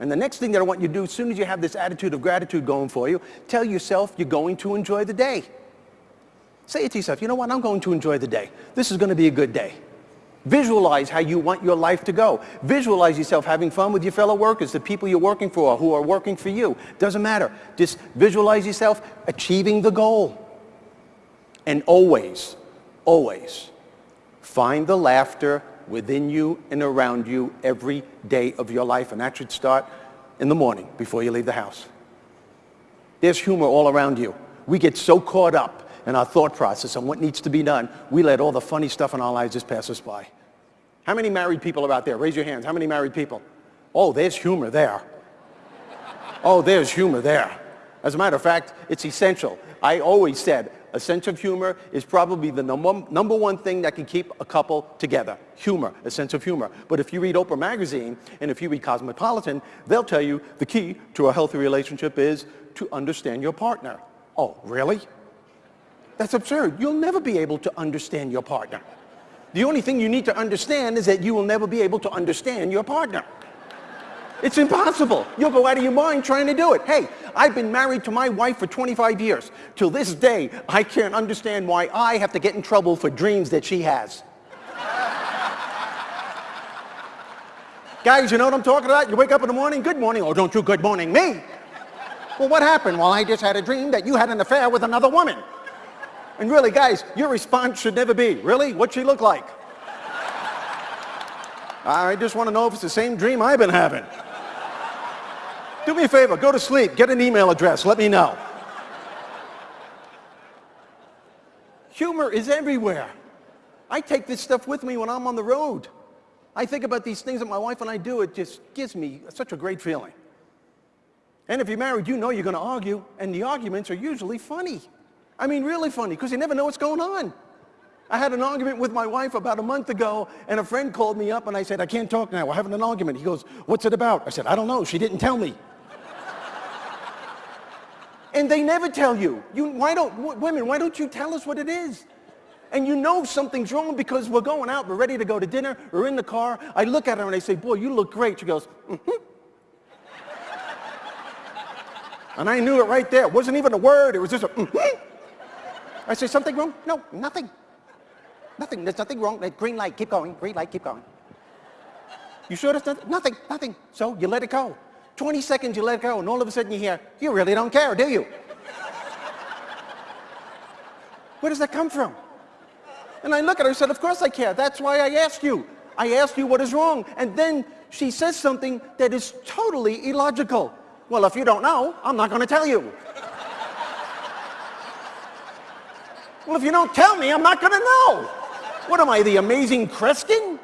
And the next thing that I want you to do, as soon as you have this attitude of gratitude going for you, tell yourself you're going to enjoy the day. Say it to yourself, you know what, I'm going to enjoy the day. This is going to be a good day. Visualize how you want your life to go. Visualize yourself having fun with your fellow workers, the people you're working for, who are working for you. Doesn't matter. Just visualize yourself achieving the goal. And always, always find the laughter within you and around you every day of your life. And that should start in the morning before you leave the house. There's humor all around you. We get so caught up in our thought process on what needs to be done, we let all the funny stuff in our lives just pass us by. How many married people are out there? Raise your hands. How many married people? Oh, there's humor there. Oh, there's humor there. As a matter of fact, it's essential. I always said a sense of humor is probably the number, one thing that can keep a couple together. Humor, a sense of humor. But if you read Oprah Magazine and if you read Cosmopolitan, they'll tell you the key to a healthy relationship is to understand your partner. Oh, really? That's absurd. You'll never be able to understand your partner. The only thing you need to understand is that you will never be able to understand your partner. It's impossible. You'll go out of your mind trying to do it. Hey, I've been married to my wife for 25 years. Till this day, I can't understand why I have to get in trouble for dreams that she has. Guys, you know what I'm talking about? You wake up in the morning, good morning. Oh, don't you good morning me. Well, what happened? Well, I just had a dream that you had an affair with another woman. And really, guys, your response should never be, really? What'd she look like? I just want to know if it's the same dream I've been having. Do me a favor, go to sleep, get an email address, let me know. Humor is everywhere. I take this stuff with me when I'm on the road. I think about these things that my wife and I do, it just gives me such a great feeling. And if you're married, you know you're going to argue, and the arguments are usually funny. I mean, really funny, because you never know what's going on. I had an argument with my wife about a month ago, and a friend called me up, and I said, I can't talk now. We're having an argument. He goes, what's it about? I said, I don't know. She didn't tell me. And they never tell you. you why don't, women, why don't you tell us what it is? And you know something's wrong because we're going out, we're ready to go to dinner, we're in the car. I look at her and I say, boy, you look great. She goes, mm-hmm. and I knew it right there. It wasn't even a word, it was just a mm-hmm. I say, something wrong? No, nothing. Nothing, there's nothing wrong. Green light, keep going, green light, keep going. You sure there's nothing? Nothing, nothing. So you let it go. 20 seconds you let go and all of a sudden you hear, you really don't care, do you? Where does that come from? And I look at her and said, of course I care. That's why I asked you. I asked you what is wrong. And then she says something that is totally illogical. Well, if you don't know, I'm not going to tell you. well, if you don't tell me, I'm not going to know. What am I, the amazing Kreskin?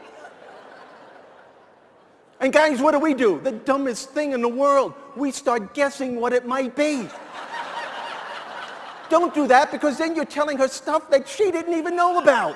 And guys, what do we do? The dumbest thing in the world. We start guessing what it might be. Don't do that because then you're telling her stuff that she didn't even know about.